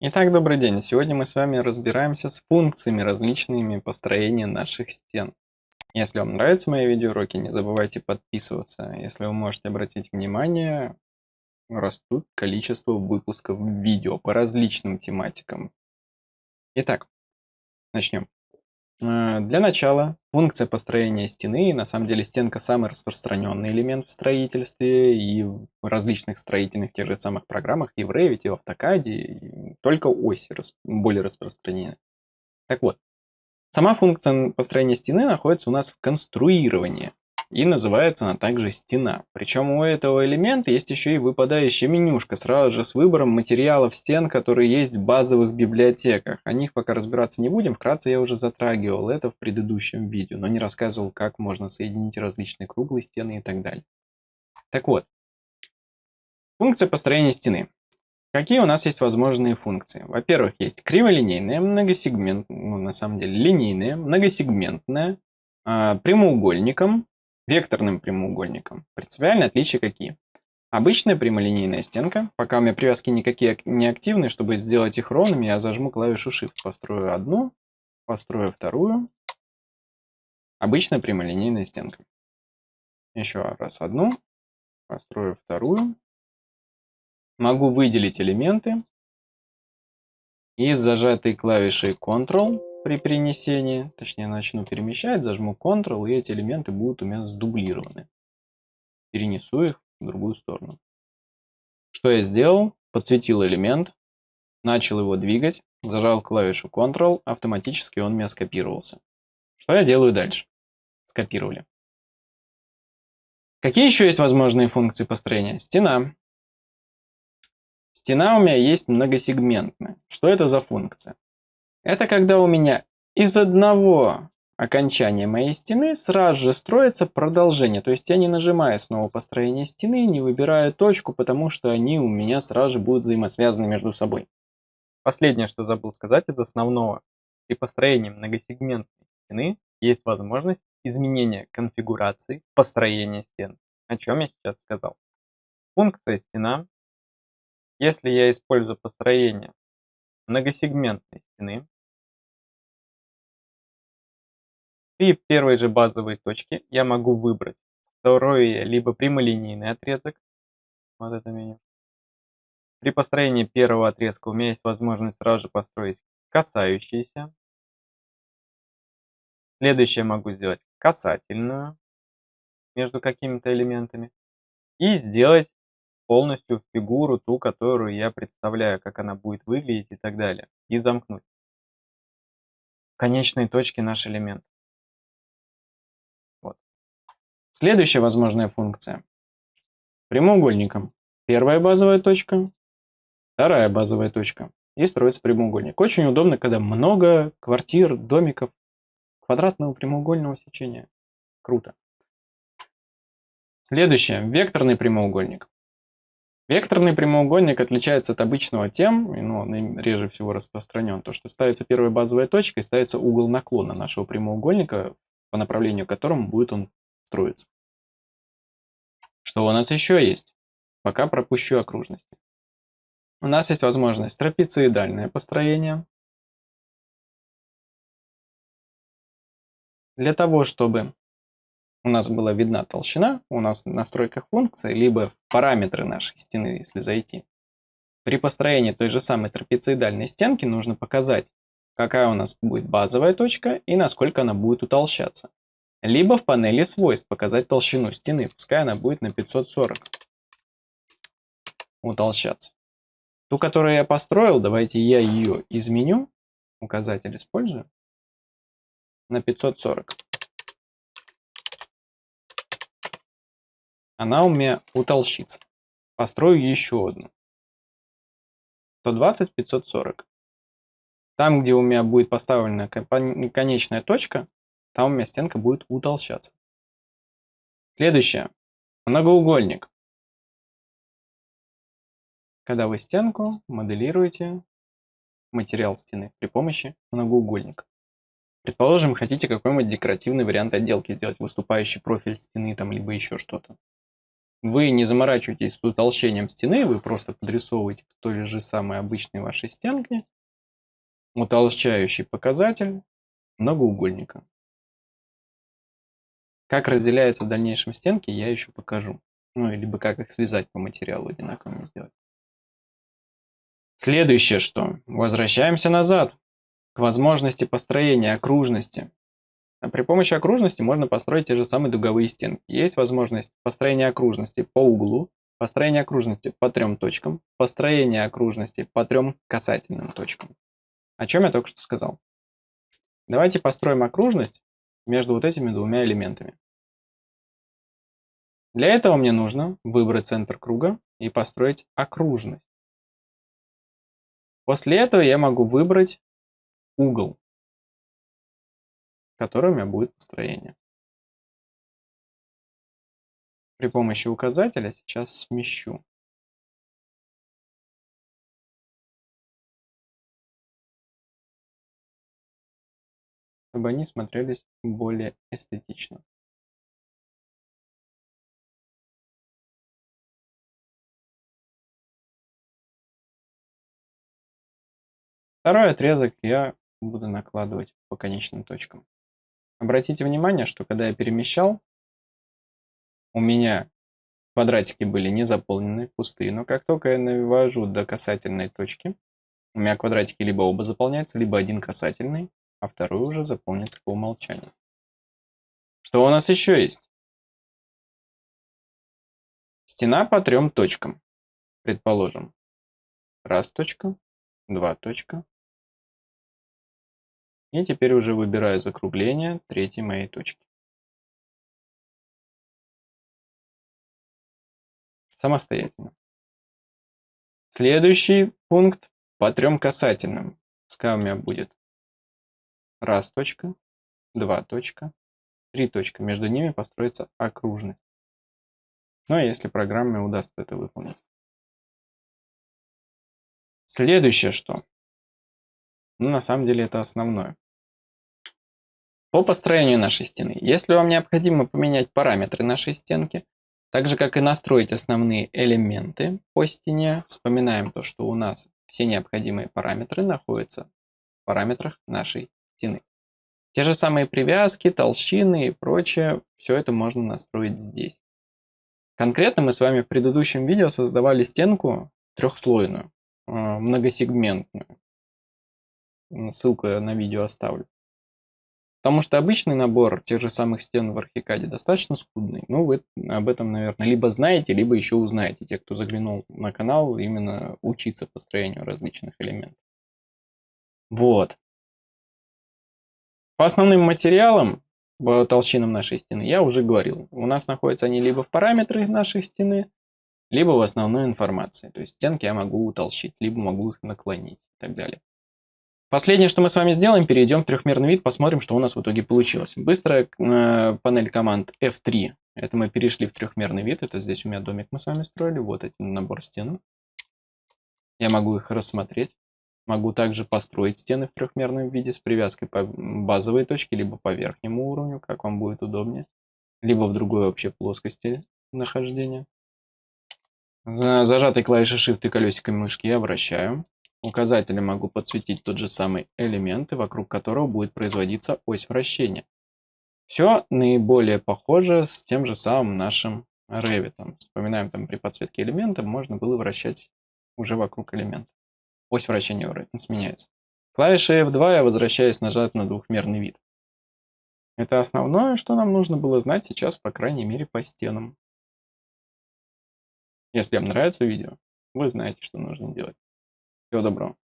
Итак, добрый день. Сегодня мы с вами разбираемся с функциями различными построения наших стен. Если вам нравятся мои видеоуроки, не забывайте подписываться. Если вы можете обратить внимание, растут количество выпусков видео по различным тематикам. Итак, начнем. Э, для начала функция построения стены, на самом деле стенка самый распространенный элемент в строительстве и в различных строительных тех же самых программах и в Revit, и в AutoCAD, и только оси более распространены. Так вот, сама функция построения стены находится у нас в конструировании. И называется она также стена. Причем у этого элемента есть еще и выпадающая менюшка сразу же с выбором материалов стен, которые есть в базовых библиотеках. О них пока разбираться не будем, вкратце я уже затрагивал это в предыдущем видео, но не рассказывал, как можно соединить различные круглые стены и так далее. Так вот, функция построения стены. Какие у нас есть возможные функции? Во-первых, есть криволинейная, многосегментная, ну, на самом деле линейная, многосегментная, э, прямоугольником, векторным прямоугольником. Принципиальные отличия какие? Обычная прямолинейная стенка. Пока у меня привязки никакие не активны, чтобы сделать их ровными, я зажму клавишу Shift. Построю одну, построю вторую. Обычная прямолинейная стенка. Еще раз одну, построю вторую. Могу выделить элементы. И с зажатой клавишей Ctrl при перенесении, точнее начну перемещать, зажму Ctrl, и эти элементы будут у меня сдублированы. Перенесу их в другую сторону. Что я сделал? Подсветил элемент, начал его двигать, зажал клавишу Ctrl, автоматически он у меня скопировался. Что я делаю дальше? Скопировали. Какие еще есть возможные функции построения? Стена. Стена у меня есть многосегментная. Что это за функция? Это когда у меня из одного окончания моей стены сразу же строится продолжение. То есть я не нажимаю снова построение стены, не выбираю точку, потому что они у меня сразу же будут взаимосвязаны между собой. Последнее, что забыл сказать из основного. При построении многосегментной стены есть возможность изменения конфигурации построения стен. О чем я сейчас сказал. Функция стена. Если я использую построение многосегментной стены, При первой же базовой точке я могу выбрать второй либо прямолинейный отрезок, вот это меню. При построении первого отрезка у меня есть возможность сразу же построить касающиеся. Следующее могу сделать касательную между какими-то элементами. И сделать полностью фигуру, ту, которую я представляю, как она будет выглядеть и так далее. И замкнуть. В конечной точке наш элемент. Следующая возможная функция. Прямоугольником. Первая базовая точка, вторая базовая точка. И строится прямоугольник. Очень удобно, когда много квартир, домиков, квадратного прямоугольного сечения. Круто. Следующее. Векторный прямоугольник. Векторный прямоугольник отличается от обычного тем, ну, он реже всего распространен, то, что ставится первая базовая точка и ставится угол наклона нашего прямоугольника, по направлению к которому будет он строится. Что у нас еще есть? Пока пропущу окружности. У нас есть возможность трапециидальное построение. Для того, чтобы у нас была видна толщина, у нас в настройках функции, либо в параметры нашей стены, если зайти, при построении той же самой трапециидальной стенки нужно показать, какая у нас будет базовая точка и насколько она будет утолщаться. Либо в панели свойств показать толщину стены, пускай она будет на 540 утолщаться. Ту, которую я построил, давайте я ее изменю, указатель использую, на 540. Она у меня утолщится. Построю еще одну. 120, 540. Там, где у меня будет поставлена конечная точка, там у меня стенка будет утолщаться. Следующее. Многоугольник. Когда вы стенку моделируете материал стены при помощи многоугольника. Предположим, хотите какой-нибудь декоративный вариант отделки сделать, выступающий профиль стены там, либо еще что-то. вы не заморачиваетесь с утолщением стены, вы просто подрисовываете в той же самой обычной вашей стенке утолщающий показатель многоугольника. Как разделяются в дальнейшем стенки, я еще покажу. Ну, либо как их связать по материалу одинаковыми сделать. Следующее что? Возвращаемся назад к возможности построения окружности. А при помощи окружности можно построить те же самые дуговые стенки. Есть возможность построения окружности по углу, построение окружности по трем точкам, построение окружности по трем касательным точкам. О чем я только что сказал. Давайте построим окружность между вот этими двумя элементами. Для этого мне нужно выбрать центр круга и построить окружность. После этого я могу выбрать угол которой у меня будет построение. При помощи указателя сейчас смещу. Чтобы они смотрелись более эстетично. Второй отрезок я буду накладывать по конечным точкам. Обратите внимание, что когда я перемещал, у меня квадратики были не заполнены, пустые, но как только я навожу до касательной точки, у меня квадратики либо оба заполняются, либо один касательный, а второй уже заполнится по умолчанию. Что у нас еще есть? Стена по трем точкам. Предположим, раз точка, два точка, и теперь уже выбираю закругление третьей моей точки. Самостоятельно. Следующий пункт по трем касательным. Пускай у меня будет раз точка, два точка, три точка. Между ними построится окружность. Ну, а если программе удастся это выполнить. Следующее что? Ну, на самом деле это основное. По построению нашей стены. Если вам необходимо поменять параметры нашей стенки, так же как и настроить основные элементы по стене, вспоминаем то, что у нас все необходимые параметры находятся в параметрах нашей стены. Те же самые привязки, толщины и прочее, все это можно настроить здесь. Конкретно мы с вами в предыдущем видео создавали стенку трехслойную, э, многосегментную. Ссылку я на видео оставлю. Потому что обычный набор тех же самых стен в Архикаде достаточно скудный. Ну, вы об этом, наверное, либо знаете, либо еще узнаете, те, кто заглянул на канал, именно учиться построению различных элементов. Вот. По основным материалам, по толщинам нашей стены, я уже говорил. У нас находятся они либо в параметрах нашей стены, либо в основной информации. То есть стенки я могу утолщить, либо могу их наклонить и так далее. Последнее, что мы с вами сделаем, перейдем в трехмерный вид, посмотрим, что у нас в итоге получилось. Быстрая э, панель команд F3. Это мы перешли в трехмерный вид. Это здесь у меня домик мы с вами строили. Вот один набор стен. Я могу их рассмотреть. Могу также построить стены в трехмерном виде с привязкой по базовой точке, либо по верхнему уровню, как вам будет удобнее. Либо в другой вообще плоскости нахождения. Зажатой клавишей Shift и колесиком мышки я вращаю. Указателем могу подсветить тот же самый элемент, вокруг которого будет производиться ось вращения. Все наиболее похоже с тем же самым нашим Revit. Вспоминаем, там при подсветке элемента можно было вращать уже вокруг элемента. Ось вращения сменяется. Клавишей F2 я возвращаюсь нажать на двухмерный вид. Это основное, что нам нужно было знать сейчас, по крайней мере, по стенам. Если вам нравится видео, вы знаете, что нужно делать. Всего доброго.